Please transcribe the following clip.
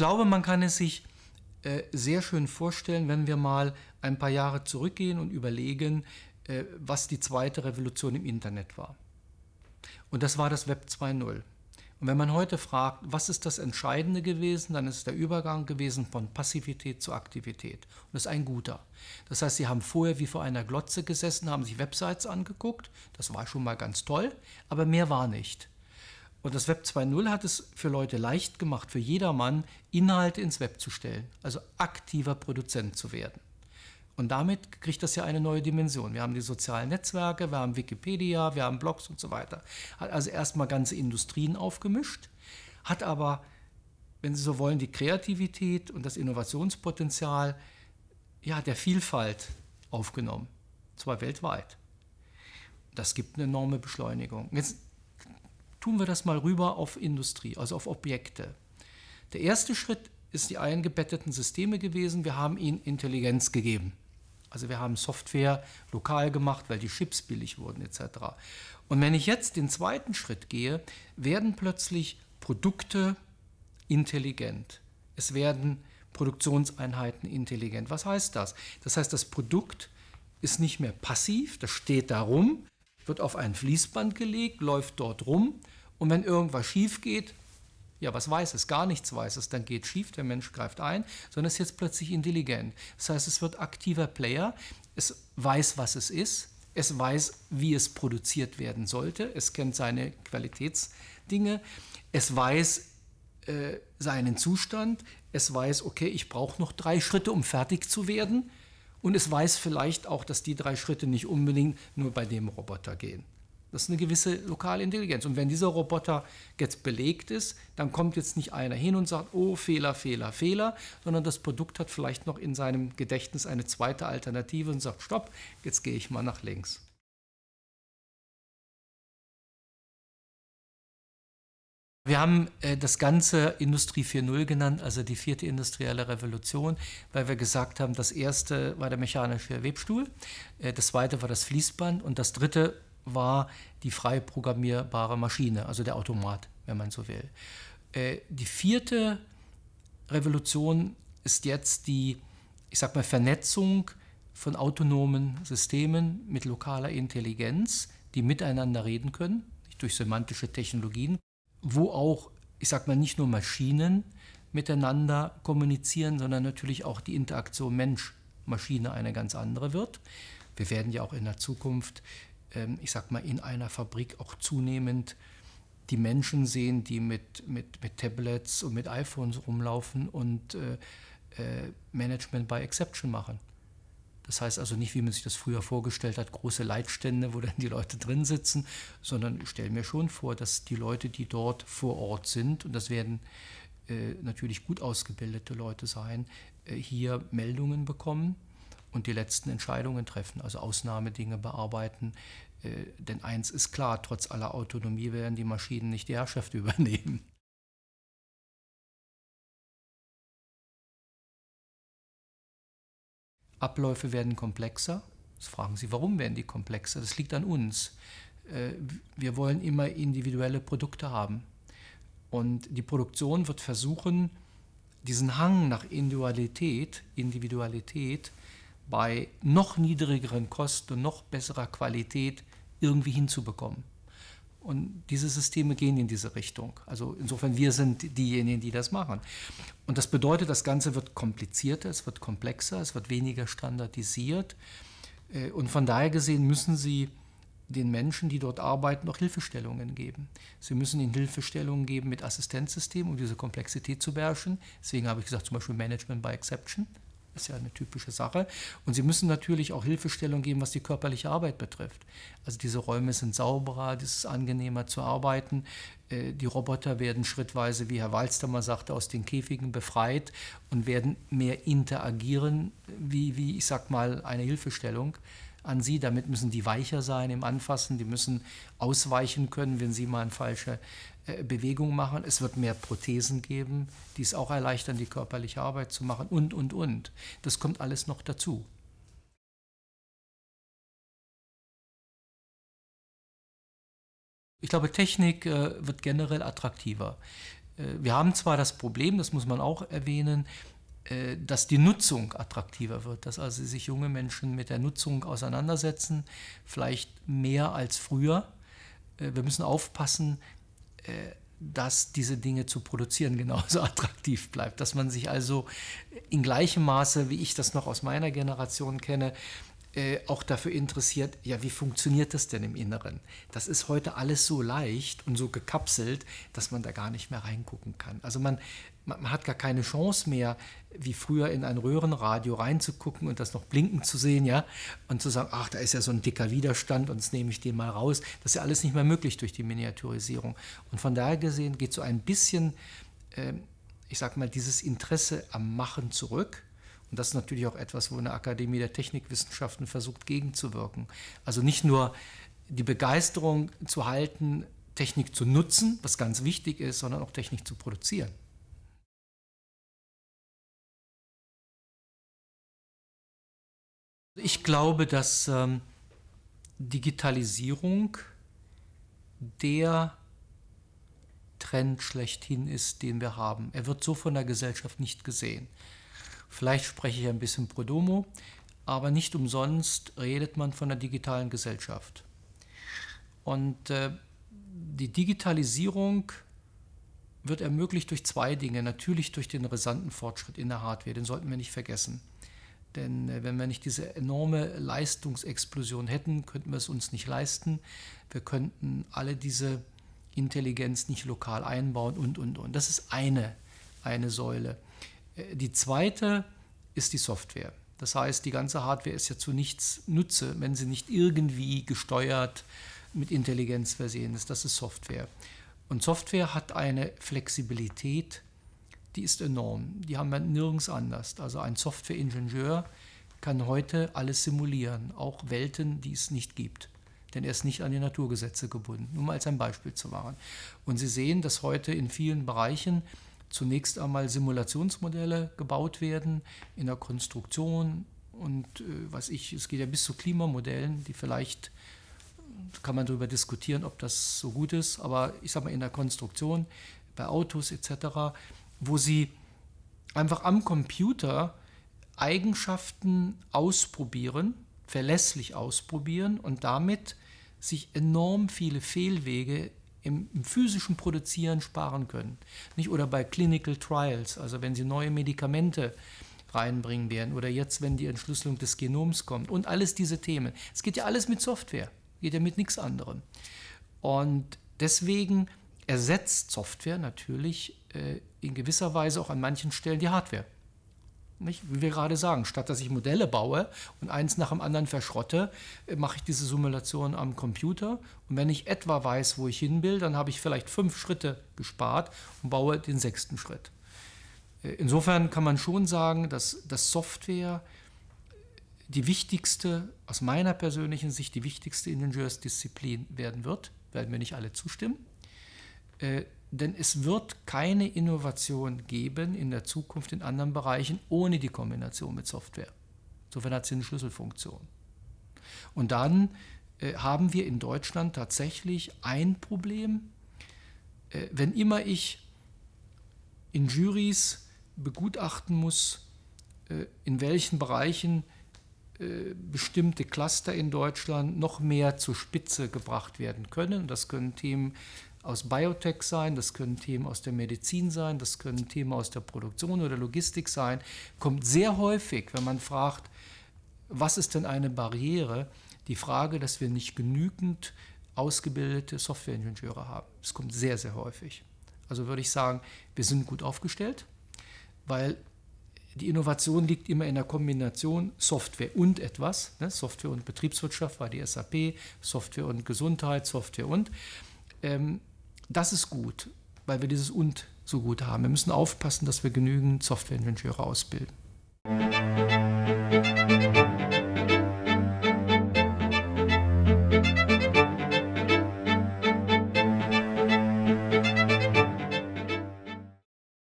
Ich glaube, man kann es sich äh, sehr schön vorstellen, wenn wir mal ein paar Jahre zurückgehen und überlegen, äh, was die zweite Revolution im Internet war. Und das war das Web 2.0. Und wenn man heute fragt, was ist das Entscheidende gewesen, dann ist der Übergang gewesen von Passivität zu Aktivität. Und das ist ein guter. Das heißt, Sie haben vorher wie vor einer Glotze gesessen, haben sich Websites angeguckt. Das war schon mal ganz toll, aber mehr war nicht. Und das Web 2.0 hat es für Leute leicht gemacht, für jedermann Inhalte ins Web zu stellen, also aktiver Produzent zu werden. Und damit kriegt das ja eine neue Dimension. Wir haben die sozialen Netzwerke, wir haben Wikipedia, wir haben Blogs und so weiter. Hat also erstmal ganze Industrien aufgemischt, hat aber, wenn Sie so wollen, die Kreativität und das Innovationspotenzial ja, der Vielfalt aufgenommen, zwar weltweit. Das gibt eine enorme Beschleunigung. Jetzt tun wir das mal rüber auf Industrie, also auf Objekte. Der erste Schritt ist die eingebetteten Systeme gewesen. Wir haben ihnen Intelligenz gegeben. Also wir haben Software lokal gemacht, weil die Chips billig wurden etc. Und wenn ich jetzt den zweiten Schritt gehe, werden plötzlich Produkte intelligent. Es werden Produktionseinheiten intelligent. Was heißt das? Das heißt, das Produkt ist nicht mehr passiv, das steht da rum, wird auf ein Fließband gelegt, läuft dort rum und wenn irgendwas schief geht, ja, was weiß es? Gar nichts weiß es. Dann geht schief, der Mensch greift ein, sondern ist jetzt plötzlich intelligent. Das heißt, es wird aktiver Player, es weiß, was es ist, es weiß, wie es produziert werden sollte, es kennt seine Qualitätsdinge, es weiß äh, seinen Zustand, es weiß, okay, ich brauche noch drei Schritte, um fertig zu werden und es weiß vielleicht auch, dass die drei Schritte nicht unbedingt nur bei dem Roboter gehen. Das ist eine gewisse lokale Intelligenz. Und wenn dieser Roboter jetzt belegt ist, dann kommt jetzt nicht einer hin und sagt, oh, Fehler, Fehler, Fehler, sondern das Produkt hat vielleicht noch in seinem Gedächtnis eine zweite Alternative und sagt, stopp, jetzt gehe ich mal nach links. Wir haben äh, das Ganze Industrie 4.0 genannt, also die vierte industrielle Revolution, weil wir gesagt haben, das erste war der mechanische Webstuhl, äh, das zweite war das Fließband und das dritte war die frei programmierbare Maschine, also der Automat, wenn man so will. Äh, die vierte Revolution ist jetzt die, ich sag mal, Vernetzung von autonomen Systemen mit lokaler Intelligenz, die miteinander reden können, durch semantische Technologien, wo auch, ich sag mal, nicht nur Maschinen miteinander kommunizieren, sondern natürlich auch die Interaktion Mensch-Maschine eine ganz andere wird. Wir werden ja auch in der Zukunft ähm, ich sag mal, in einer Fabrik auch zunehmend die Menschen sehen, die mit, mit, mit Tablets und mit iPhones rumlaufen und äh, äh, Management by Exception machen. Das heißt also nicht, wie man sich das früher vorgestellt hat, große Leitstände, wo dann die Leute drin sitzen, sondern ich stelle mir schon vor, dass die Leute, die dort vor Ort sind, und das werden äh, natürlich gut ausgebildete Leute sein, äh, hier Meldungen bekommen und die letzten Entscheidungen treffen, also Ausnahmedinge bearbeiten. Äh, denn eins ist klar, trotz aller Autonomie werden die Maschinen nicht die Herrschaft übernehmen. Abläufe werden komplexer. Jetzt fragen Sie, warum werden die komplexer? Das liegt an uns. Äh, wir wollen immer individuelle Produkte haben. Und die Produktion wird versuchen, diesen Hang nach Individualität, Individualität bei noch niedrigeren Kosten und noch besserer Qualität irgendwie hinzubekommen. Und diese Systeme gehen in diese Richtung. Also insofern, wir sind diejenigen, die das machen. Und das bedeutet, das Ganze wird komplizierter, es wird komplexer, es wird weniger standardisiert. Äh, und von daher gesehen müssen Sie den Menschen, die dort arbeiten, noch Hilfestellungen geben. Sie müssen ihnen Hilfestellungen geben mit Assistenzsystemen, um diese Komplexität zu beherrschen. Deswegen habe ich gesagt, zum Beispiel Management by Exception ist ja eine typische Sache. Und sie müssen natürlich auch Hilfestellung geben, was die körperliche Arbeit betrifft. Also diese Räume sind sauberer, es ist angenehmer zu arbeiten. Äh, die Roboter werden schrittweise, wie Herr Walster mal sagte, aus den Käfigen befreit und werden mehr interagieren, wie, wie ich sag mal, eine Hilfestellung an sie. Damit müssen die weicher sein im Anfassen, die müssen ausweichen können, wenn sie mal eine falsche Bewegung machen. Es wird mehr Prothesen geben, die es auch erleichtern, die körperliche Arbeit zu machen und, und, und. Das kommt alles noch dazu. Ich glaube, Technik äh, wird generell attraktiver. wir haben zwar das Problem, das muss man auch erwähnen, äh, dass die Nutzung attraktiver wird, dass also sich junge Menschen mit der Nutzung auseinandersetzen, vielleicht mehr als früher. Äh, wir müssen aufpassen, äh, dass diese Dinge zu produzieren genauso attraktiv bleibt, dass man sich also in gleichem Maße, wie ich das noch aus meiner Generation kenne, äh, auch dafür interessiert, ja, wie funktioniert das denn im Inneren? Das ist heute alles so leicht und so gekapselt, dass man da gar nicht mehr reingucken kann. Also man, man hat gar keine Chance mehr, wie früher in ein Röhrenradio reinzugucken und das noch blinken zu sehen, ja, und zu sagen, ach, da ist ja so ein dicker Widerstand und jetzt nehme ich den mal raus. Das ist ja alles nicht mehr möglich durch die Miniaturisierung. Und von daher gesehen geht so ein bisschen, äh, ich sag mal, dieses Interesse am Machen zurück und das ist natürlich auch etwas, wo eine Akademie der Technikwissenschaften versucht gegenzuwirken. Also nicht nur die Begeisterung zu halten, Technik zu nutzen, was ganz wichtig ist, sondern auch Technik zu produzieren. Ich glaube, dass ähm, Digitalisierung der Trend schlechthin ist, den wir haben. Er wird so von der Gesellschaft nicht gesehen. Vielleicht spreche ich ein bisschen pro domo, aber nicht umsonst redet man von der digitalen Gesellschaft. Und äh, die Digitalisierung wird ermöglicht durch zwei Dinge. Natürlich durch den rasanten Fortschritt in der Hardware, den sollten wir nicht vergessen. Denn äh, wenn wir nicht diese enorme Leistungsexplosion hätten, könnten wir es uns nicht leisten. Wir könnten alle diese Intelligenz nicht lokal einbauen und, und, und. Das ist eine, eine Säule. Die zweite ist die Software. Das heißt, die ganze Hardware ist ja zu nichts Nutze, wenn sie nicht irgendwie gesteuert mit Intelligenz versehen ist. Das ist Software. Und Software hat eine Flexibilität, die ist enorm. Die haben wir nirgends anders. Also ein Softwareingenieur kann heute alles simulieren, auch Welten, die es nicht gibt. Denn er ist nicht an die Naturgesetze gebunden, nur mal als ein Beispiel zu machen. Und Sie sehen, dass heute in vielen Bereichen zunächst einmal Simulationsmodelle gebaut werden in der Konstruktion und äh, was ich, es geht ja bis zu Klimamodellen, die vielleicht kann man darüber diskutieren, ob das so gut ist, aber ich sage mal in der Konstruktion, bei Autos etc., wo sie einfach am Computer Eigenschaften ausprobieren, verlässlich ausprobieren und damit sich enorm viele Fehlwege im, im, physischen Produzieren sparen können. Nicht? Oder bei Clinical Trials, also wenn Sie neue Medikamente reinbringen werden oder jetzt, wenn die Entschlüsselung des Genoms kommt und alles diese Themen. Es geht ja alles mit Software, geht ja mit nichts anderem. Und deswegen ersetzt Software natürlich in gewisser Weise auch an manchen Stellen die Hardware. Nicht? Wie wir gerade sagen, statt dass ich Modelle baue und eins nach dem anderen verschrotte, äh, mache ich diese Simulation am Computer. Und wenn ich etwa weiß, wo ich hin will, dann habe ich vielleicht fünf Schritte gespart und baue den sechsten Schritt. Äh, insofern kann man schon sagen, dass, dass Software die wichtigste, aus meiner persönlichen Sicht, die wichtigste Ingenieursdisziplin werden wird. Werden wir nicht alle zustimmen. Denn es wird keine Innovation geben in der Zukunft in anderen Bereichen ohne die Kombination mit Software. Insofern hat sie eine Schlüsselfunktion. Und dann äh, haben wir in Deutschland tatsächlich ein Problem. Äh, wenn immer ich in Juries begutachten muss, äh, in welchen Bereichen äh, bestimmte Cluster in Deutschland noch mehr zur Spitze gebracht werden können. Das können Themen aus Biotech sein, das können Themen aus der Medizin sein, das können Themen aus der Produktion oder Logistik sein, kommt sehr häufig, wenn man fragt, was ist denn eine Barriere, die Frage, dass wir nicht genügend ausgebildete Softwareingenieure haben. Das kommt sehr, sehr häufig. Also würde ich sagen, wir sind gut aufgestellt, weil die Innovation liegt immer in der Kombination Software und etwas. Ne? Software und Betriebswirtschaft war die SAP, Software und Gesundheit, Software und. Ähm, das ist gut, weil wir dieses und so gut haben. Wir müssen aufpassen, dass wir genügend Softwareingenieure ausbilden.